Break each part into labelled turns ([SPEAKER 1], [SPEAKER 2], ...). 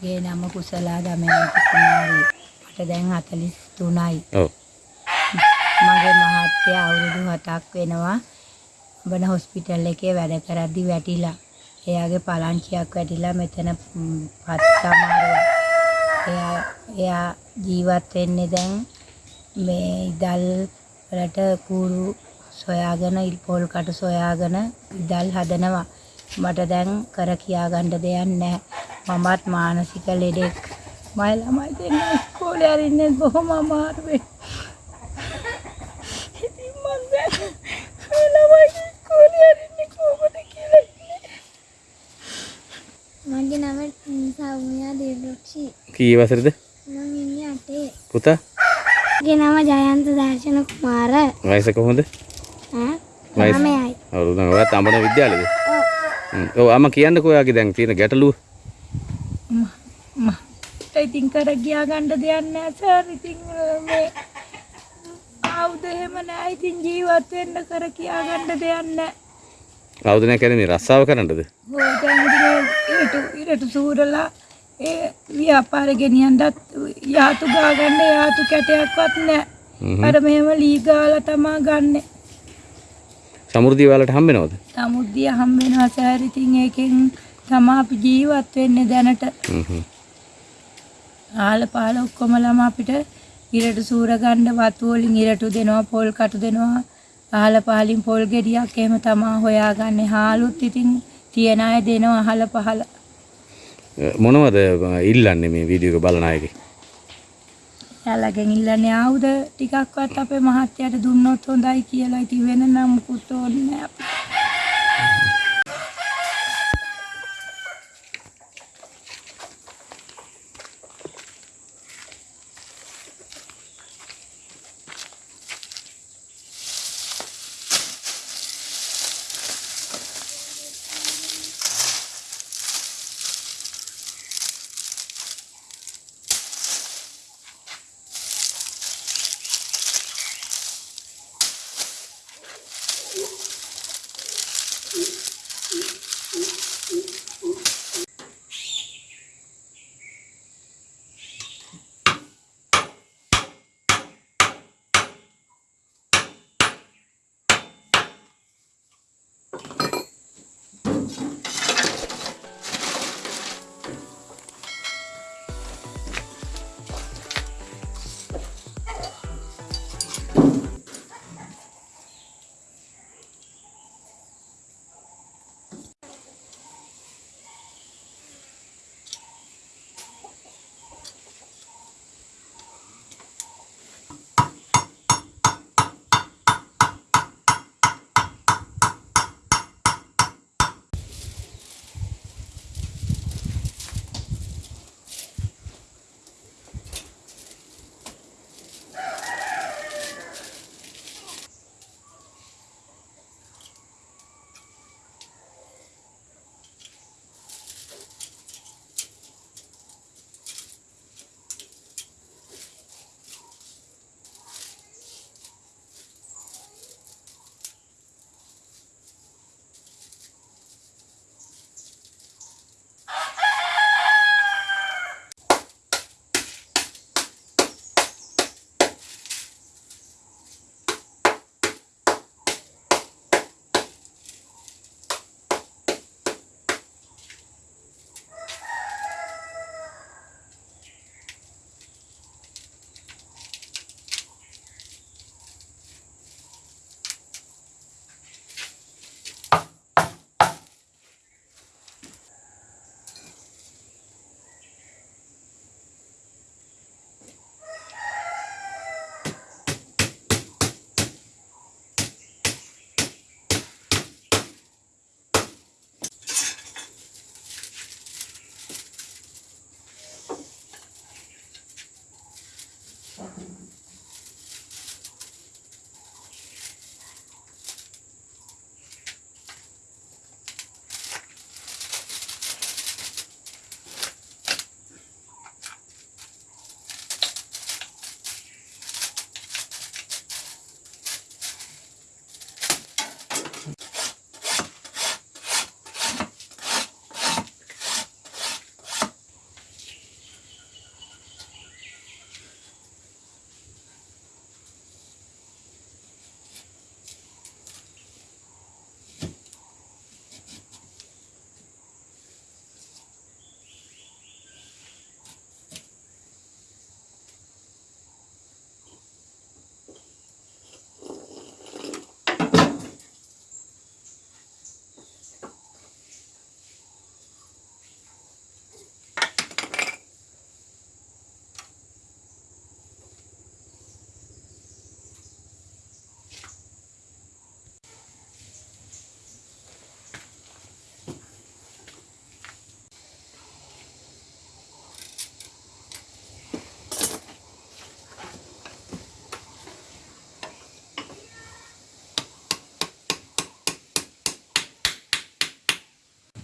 [SPEAKER 1] මගේ නම කුසලා දමයන්ති කුමාරී. මට දැන් 43යි.
[SPEAKER 2] ඔව්.
[SPEAKER 1] මගේ මහත්තයා අවුරුදු 7ක් වෙනවා. බන හොස්පිටල් එකේ වැඩ කරද්දි වැටිලා. එයාගේ පලංචියක් වැටිලා මෙතන ම්, පත් අමාරුවක්. එයා එයා ජීවත් වෙන්නේ දැන් මේ ඉදල් වලට කූරු සොයාගෙන ඉල් පොල් කටු සොයාගෙන ඉදල් හදනවා. මට දැන් කර කියා ගන්න දෙයක් නැහැ. මමත් මානසික ලෙඩෙක්. මයි ළමයි දෙන්න ඉස්කෝලේ අරින්නේ බොහොම අමාරුවෙන්. ඉතින් මං දැන් මේ ළමයි ඉස්කෝලේ අරින්නේ කොහොමද කියලා.
[SPEAKER 3] මගේ නම සෞම්‍යා දේවරුක්ෂි
[SPEAKER 2] කී වසරද?
[SPEAKER 3] මම ඉන්නේ අටේ.
[SPEAKER 2] පුතා?
[SPEAKER 3] මගේ නම ජයන්ත දර්ශන කුමාර.
[SPEAKER 2] වයස කොහොමද?
[SPEAKER 3] ඈ?
[SPEAKER 2] වයස?
[SPEAKER 3] නමයයි
[SPEAKER 2] අවුරුදු නම ඔයත් අඹන විද්‍යාලයේද
[SPEAKER 3] ඔව්.
[SPEAKER 2] ඔව් අම කියන්නකෝ ඔයාගේ දැන් තියෙන ගැටලුව
[SPEAKER 1] ඉතින් කර ගියා ගන්න දෙයක් නැහැ සර්. ඉතින් මේ ආවුද එහෙම නැහැ. ඉතින් ජීවත් වෙන්න කර කියා ගන්න දෙයක් නැහැ.
[SPEAKER 2] අවුරුදු නැහැ කියන්නේ රස්සාව කරන්නද
[SPEAKER 1] ඔය දැන් ඊට ඊට සූරලා ඒ ව්‍යාපාර ගෙනියන්නත් යාතු ගා ගන්න යාතු කැටයක්වත් නැහැ. අර මෙහෙම ලී ගාලා තමා ගන්නෙ.
[SPEAKER 2] සමෘද්ධිය ඔයාලට හම්බ වෙනවද
[SPEAKER 1] සමුද්දිය හම් වෙනවා සර්. ඉතින් ඒකෙන් තමා අපි ජීවත් වෙන්නේ දැනට.
[SPEAKER 2] හ්ම් හ්ම්.
[SPEAKER 1] ආල පාල ඔක්කොම ළම අපිට ඉරට සූර ගන්න වතු වලින් ඉරටු දෙනවා පොල් කටු දෙනවා අහල පහලින් පොල් ගෙඩියක් එහෙම තමා හොයාගන්නේ. හාලුත් ඉතින් තියන අය දෙනවා අහල පහල.
[SPEAKER 2] මොනවද ඉල්ලන්නේ මේ වීඩියෝ එක බලන අයගේ?
[SPEAKER 1] එයාලගෙන් ඉල්ලන්නේ ආවුද ටිකක්වත් අපේ මහත්තයාට දුන්නොත් හොඳයි කියලා. ඉතින් වෙන නම් මුකුත් ඕනේ නැහැ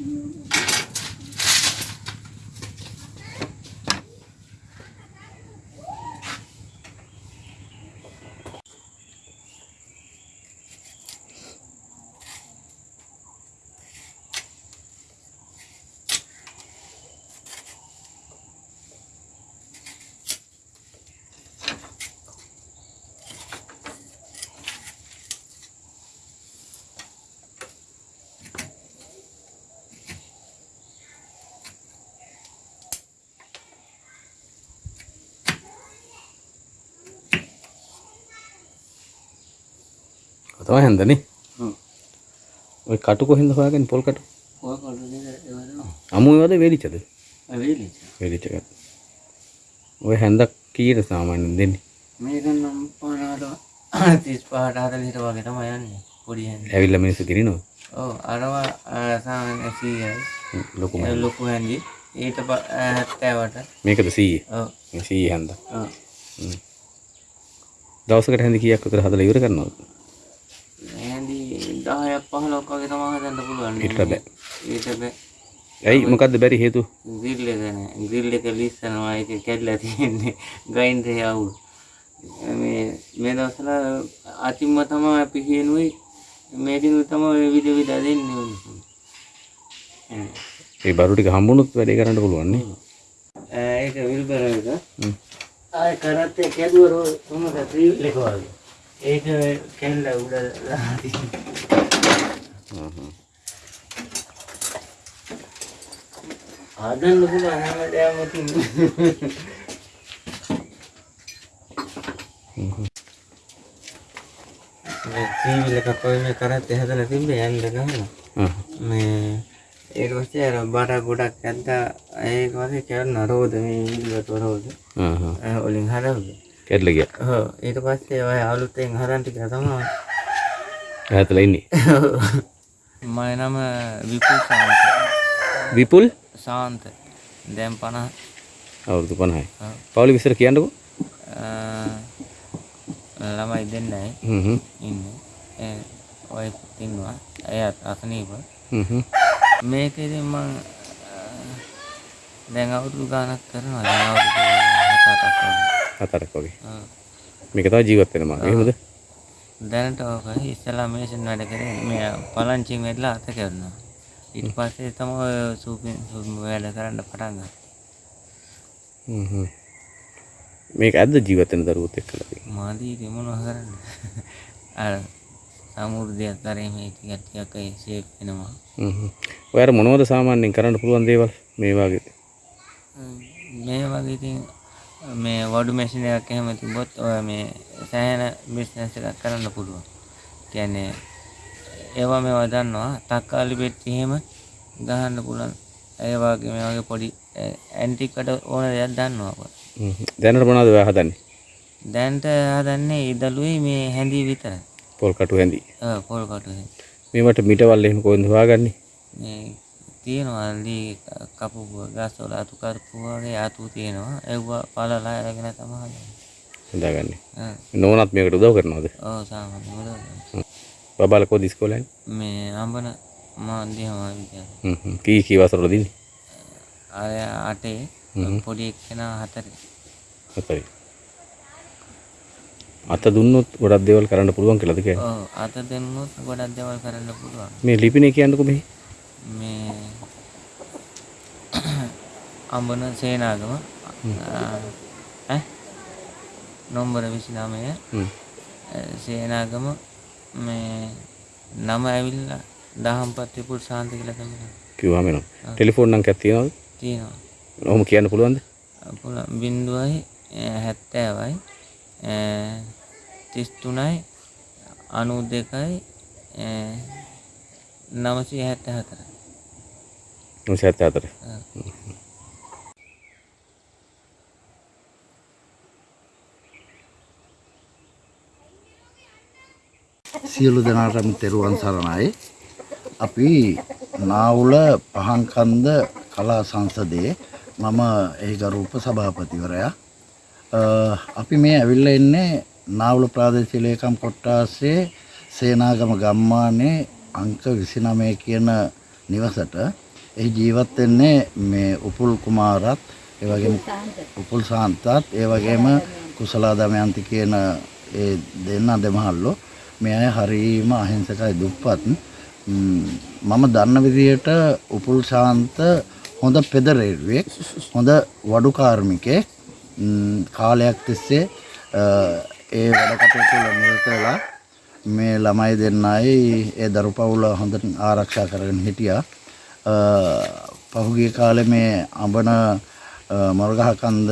[SPEAKER 1] you.
[SPEAKER 2] තමයි හැන්දනේ. ඔය කටු කොහෙන්ද හොයාගන්නේ? පොල් කටු? අමු ඒවද වේලිච්චද?
[SPEAKER 4] වෙලි
[SPEAKER 2] වේලිච්ච. ඔය හැන්දක් කීයට සාමාන්‍යයෙන් දෙන්නේ?
[SPEAKER 4] මේක නම් පනට තිස් පහට හතලිට වගේ තම යන්නේ. පොඩි හැඳ
[SPEAKER 2] ඇවිල්ලා මිනිස්සු දිනනවා.
[SPEAKER 4] ඕ අරවා සාමන් ඇසීයයි.
[SPEAKER 2] හ්ම්, ලොකු
[SPEAKER 4] ඒ ලොකු හැඳි ඊට හැත්තෑවට.
[SPEAKER 2] මේකද 100
[SPEAKER 4] ඔව්.
[SPEAKER 2] 100 හැන්දක්.
[SPEAKER 4] ඔව්.
[SPEAKER 2] දවසකට හැන්ද කීයක් විතර හදලා ඉවර කරනවද
[SPEAKER 4] 15ක් වගේ තමයි හදන්න පුළුවන්.
[SPEAKER 2] ඊට බෑ.
[SPEAKER 4] ඊට බෑ.
[SPEAKER 2] ඇයි මොකද්ද බැරි හේතුව?
[SPEAKER 4] ග්‍රිල් එක නෑ. ග්‍රිල් එක ලිස්සනවා ඒක කැඩලා තියෙන්නේ. ග්‍රයින්ඩර් එක අවුල්. මේ මේ දවස්වල අතිම්ම තමයි අපි කියනුයි මේකින් තමයි විද විද දෙන්නේ.
[SPEAKER 2] ඒ බරු ටික හම්බුනොත් වැඩේ කරන්න පුළුවන් නේ.
[SPEAKER 4] ඒක විල්බර එක. ආය කරත් කැදුවර මොකද ත්‍රිලකවල. ඒක කැල්ල උඩ දාලා තියෙනවා. හදන්න පුළුවන් හැමදාම තියෙන්නේ මේ එකක් වගේ මේ කරත්තේ හදලා තිබ්බේ යන්න ගහලා
[SPEAKER 2] ආ.
[SPEAKER 4] මේ ඒක පස්සේ අර බඩ ගොඩක් ඇද්දා ඒක වගේ කරන රෝද මේ ඉල්ලට රෝද
[SPEAKER 2] ආ හා.
[SPEAKER 4] අහ වලින් හදවද
[SPEAKER 2] කැඩලා ගියා.
[SPEAKER 4] ඔව් ඊට පස්සේ ඔය අලුතෙන් හදන් ටික තමයි
[SPEAKER 2] ඈතලා ඉන්නේ
[SPEAKER 4] මම නම විපුල් සාන්ත.
[SPEAKER 2] විපුල්?
[SPEAKER 4] සාන්ත. දැන් 50
[SPEAKER 2] අවුරුදු 50යි
[SPEAKER 4] ඔව්.
[SPEAKER 2] පවුලි විතර කියන්නකෝ.
[SPEAKER 4] ළමයි දෙන්නයි.
[SPEAKER 2] හ්ම් හ්ම්.
[SPEAKER 4] ඉන්නේ. ඒ ඔය ඉන්නවා. එයත් අසනීප.
[SPEAKER 2] හ්ම් හ්ම්.
[SPEAKER 4] මේකෙදි මං අ, දැන් අවුරුදු ගාණක් කරනවා. දැන් අවුරුදු හතක් වගේ.
[SPEAKER 2] හතරක් වගේ.
[SPEAKER 4] ඔව්.
[SPEAKER 2] මේක තමයි ජීවත් වෙන මාර්ගය. එහෙමද
[SPEAKER 4] දැනට ඕක ඉස්සලා මේෂන් වැඩ කරේ මේ පලංචින් වෙලා අත කරනවා. ඊට පස්සේ තමයි සූපින් සූපින් වැඩ කරන්න පටන් ගත්තා.
[SPEAKER 2] හ්ම් හ්ම්. මේක ඇද්ද ජීවත් වෙන දරුවොත් එක්කලා තියෙන්නේ?
[SPEAKER 4] මාදී මොනව කරන්න? අර සමුර්ධයක් තරේ මේ ටිකක් ටිකක් ඒ ෂේප් වෙනවා.
[SPEAKER 2] හ්ම් හ්ම්. ඔය අර මොනවද සාමාන්‍යයෙන් කරන්න පුළුවන් දේවල්? මේ වගේ.
[SPEAKER 4] මේ වගේ ඉතින් මේ වඩු මැෂින් එකක් එහෙම තිබ්බොත් ඔය මේ සෑහෙන බිස්නස් එකක් කරන්න පුළුවන්. කියන්නේ ඒවා මේවා දන්නවා තක්කාලි පෙට්ටි එහෙම ගහන්න පුළුවන්. ඒ වගේ මේ වගේ පොඩි ඇන්ටික්කට ඕන දෙයක් දන්නවා අප.
[SPEAKER 2] දැනට මොනවද ඔයා හදන්නේ
[SPEAKER 4] දැන්ට හදන්නේ ඉදළුයි මේ හැඳි විතරයි.
[SPEAKER 2] පොල් කටු හැඳි
[SPEAKER 4] ඔව් පොල් කටු හැඳි.
[SPEAKER 2] මේවට මිටවල් එහෙම කොහෙන්ද හොයාගන්නේ
[SPEAKER 4] මේ තියෙනවා ලී කපු ගස්වල අතු කරපු වගේ අතු තියෙනවා. ඒවා පළලා අරගෙන තමයි හදන්නේ.
[SPEAKER 2] හදාගන්නේ. නෝනත් මේකට උදව් කරනවද
[SPEAKER 4] ඔව් සාමාන්‍ය උදව්.
[SPEAKER 2] බබාලා කොහොද ඉස්කෝලේ
[SPEAKER 4] මේ අඹන මාධ්‍යම විද්‍යාලය.
[SPEAKER 2] හ්ම් හ්ම්. කී කී වසරවල දින්නේ
[SPEAKER 4] අර අටේ පොඩි එක්කෙනා හතරේ.
[SPEAKER 2] හතරයි අත දුන්නොත් ගොඩක් දේවල් කරන්න පුළුවන් කියලාද කියන්නේ
[SPEAKER 4] ඔව් අත දෙන්නොත් ගොඩක් දේවල් කරන්න පුළුවන්.
[SPEAKER 2] මේ ලිපිනේ කියන්නකෝ මෙහි
[SPEAKER 4] මේ අඹන සේනාගම. ඈ? නොම්බර 29
[SPEAKER 2] හ්ම්.
[SPEAKER 4] සේනාගම මේ නම ඇවිල්ලා දහම්පත් විපුල් ශාන්ත කියලා තමයි
[SPEAKER 2] කිව්වම එනවා. ටෙලිෆෝන් නංගයක් තියනවද?
[SPEAKER 4] තියෙනවා.
[SPEAKER 2] ඔහොම කියන්න පුළුවන්ද?
[SPEAKER 4] පුළුවන්. බින්දුවයි හැත්තෑවයි තිස් තුනයි අනු දෙකයි නමසී හැත්ත හතර
[SPEAKER 2] 974
[SPEAKER 5] සියලු දෙනාටම තෙරුවන් සරණයි. අපි නාවුල පහන්කන්ද කලා සංසදයේ මම එහි ගරු උපසභාපතිවරයා. අ, අපි මේ ඇවිල්ලා ඉන්නේ නාවුල ප්‍රාදේශීය ලේකම් කොට්ටාසේ සේනාගම ගම්මානයේ අංක 29 කියන නිවසට. එහි ජීවත් වෙන්නේ මේ උපුල් කුමාරත් ඒ වගේම උපුල් සාන්තත් ඒ වගේම කුසලා දමයන්ති කියන ඒ දෙන්න දෙමහල්ලෝ මේ අය හරීම අහිංසකයි දුප්පත්. ම්, මම දන්න විදිහට උපුල් ශාන්ත හොඳ පෙදරේරුවෙක් හොඳ වඩු කාර්මිකයෙක්. ම්, කාලයක් තිස්සේ අ, ඒ වැඩ කටයුතු වල නිරත වෙලා මේ ළමයි දෙන්නයි ඒ දරු පවුල හොඳට ආරක්ෂා කරගෙන හිටියා. අ, පහුගිය කාලේ මේ අඹන අ, මොරගහකන්ද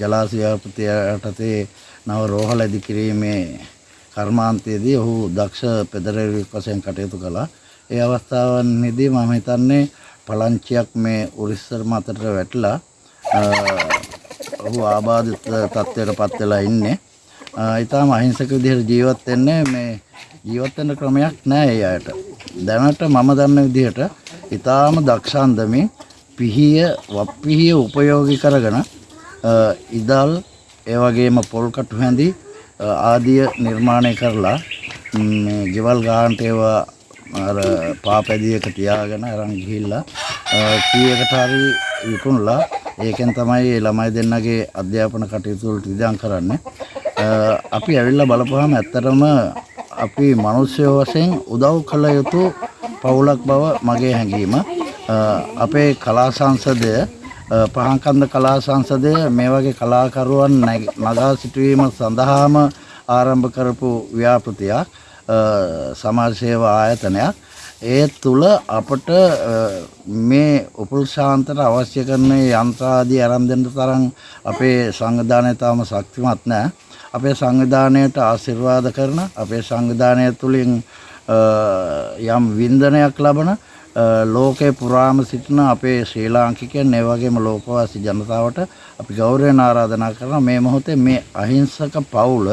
[SPEAKER 5] ජලාශය යටතේ නව රෝහල ඉදි කිරීමේ කර්මාන්තයේදී ඔහු දක්ෂ පෙදරෙවියෙක් වශයෙන් කටයුතු කළා. ඒ අවස්ථාවන්හිදී මම හිතන්නේ පලංචියක් මේ උරිස්සර මතට වැටලා අ, ඔහු ආබාධිත තත්ත්වයට පත් වෙලා ඉන්නේ. ඉතාම අහිංසක විදිහට ජීවත් වෙන්නේ මේ ජීවත් වෙන්න ක්‍රමයක් නැහැ ඒ අයට. දැනට මම දන්න විදිහට ඉතාම දක්ෂන්දමින් පිහිය වප්පිහිය උපයෝගී කරගෙන අ, ඉදල් ඒ වගේම පොල් කටු හැඳි අ, ආදිය නිර්මාණය කරලා ම්, මේ ගෙවල් ගාන්ට ඒවා අර පාපැදියක තියාගෙන අරන් ගිහිල්ලා අ, කීයකට හරි විකුණලා ඒකෙන් තමයි ඒ ළමයි දෙන්නගේ අධ්‍යාපන කටයුතු වලට ඉදන් කරන්නේ. අ, අපි ඇවිල්ලා බලපුවාම ඇත්තටම අපි මිනිස්සු වශයෙන් උදව් කළ යුතු පවුලක් බව මගේ හැඟීම. අ, අපේ කලා සංසදය අ, පහන්කන්ද කලා සංසදය මේ වගේ කලාකරුවන් නැග- නගා සිටුවීම සඳහාම ආරම්භ කරපු ව්‍යාපෘතියක් අ, සමාජ සේවා ආයතනයක්. ඒ තුළ අපට අ, මේ උපුල් ශාන්තට අවශ්‍ය කරන යන්ත්‍රාදී අරන් දෙන්න තරම් අපේ සංවිධානය තාම ශක්තිමත් නැහැ. අපේ සංවිධානයට ආශිර්වාද කරන අපේ සංවිධානය තුළින් අ, යම් වින්දනයක් ලබන අ, ලෝකේ පුරාම සිටින අපේ ශ්‍රී ලාංකිකයන් ඒ වගේම ලෝකවාසී ජනතාවට අපි ගෞරවයෙන් ආරාධනා කරනවා මේ මොහොතේ මේ අහිංසක පවුල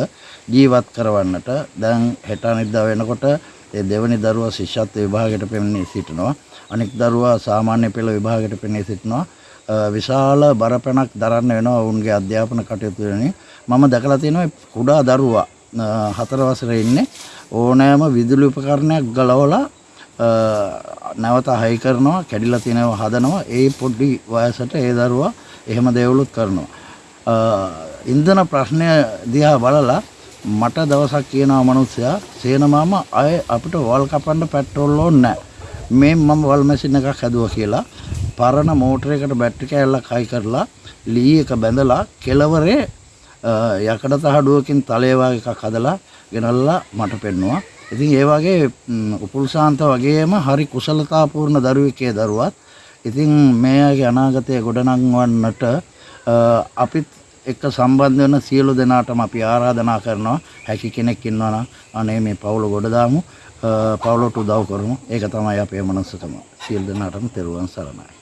[SPEAKER 5] ජීවත් කරවන්නට. දැන් හෙට අනිද්දා වෙනකොට ඒ දෙවනි දරුවා ශිෂ්‍යත්ව විභාගයට පෙනී සිටිනවා. අනෙක් දරුවා සාමාන්‍ය පෙළ විභාගයට පෙනී සිටිනවා. අ, විශාල බරපැනක් දරන්න වෙනවා ඔවුන්ගේ අධ්‍යාපන කටයුතු වෙනින් මම දැකලා තියෙනවා මේ කුඩා දරුවා අ, හතර වසරේ ඉන්නේ. ඕනෑම විදුලි උපකරණයක් ගලවලා අ, නැවත හයි කරනවා කැඩිලා තියෙනවා හදනවා. ඒ පොඩි වයසට ඒ දරුවා එහෙම දේවලුත් කරනවා. අ, ඉන්ධන ප්‍රශ්නය දිහා බලලා මට දවසක් කියනවා මනුස්සයා සේනමාම අය අපිට වල් කපන්න පෙට්‍රෝල් ඕනේ නැහැ. මේ මම වල් මැෂින් එකක් හැදුවා කියලා පරණ මෝටරයකට බැටරි කෑල්ලක් හයි කරලා ලී එක බැඳලා කෙලවරේ අ, යකඩ තහඩුවකින් තලේ වගේ එකක් හදලා ගෙනල්ලා මට පෙන්නවා. ඉතින් ඒ වගේ ම්, උපුල් ශාන්ත වගේම හරි කුසලතාපූර්ණ දරුවෙක් ඒ දරුවත්. ඉතින් මේ අයගේ අනාගතය ගොඩනංවන්නට අ, අපිත් එක්ක සම්බන්ධ වෙන සියලු දෙනාටම අපි ආරාධනා කරනවා. හැකි කෙනෙක් ඉන්නවා නම් අනේ මේ පවුල ගොඩ දාමු අ, පවුලට උදව් කරමු. ඒක තමයි අපේ මනසකම සියලු දෙනාටම තෙරුවන් සරණයි.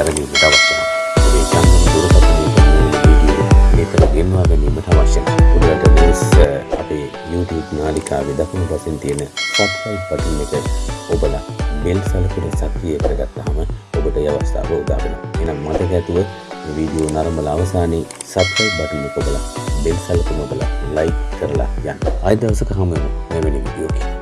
[SPEAKER 2] නැරඹීමට අවශ්‍ය නම් ඔබේ ජංගම දුරකථනයේ පෙනෙන වීඩියෝ නිතර ගෙන්වා ගැනීමට අවශ්‍ය නම් ඔබට මේස් අපේ YouTube නාලිකාවේ දකුණු පසින් තියෙන subscribe button එක ඔබලා බෙල් සලකුණ සක්‍රිය කරගත්තාම ඔබට ඒ අවස්ථාව උදා වෙනවා. එහෙනම් මතක ඇතුව මේ වීඩියෝ නරඹලා අවසානයේ subscribe button එක ඔබලා බෙල් සලකුණ ඔබලා like කරලා යන්න. ආයෙ දවසක හමු වෙමු මෙවැනි වීඩියෝකින්.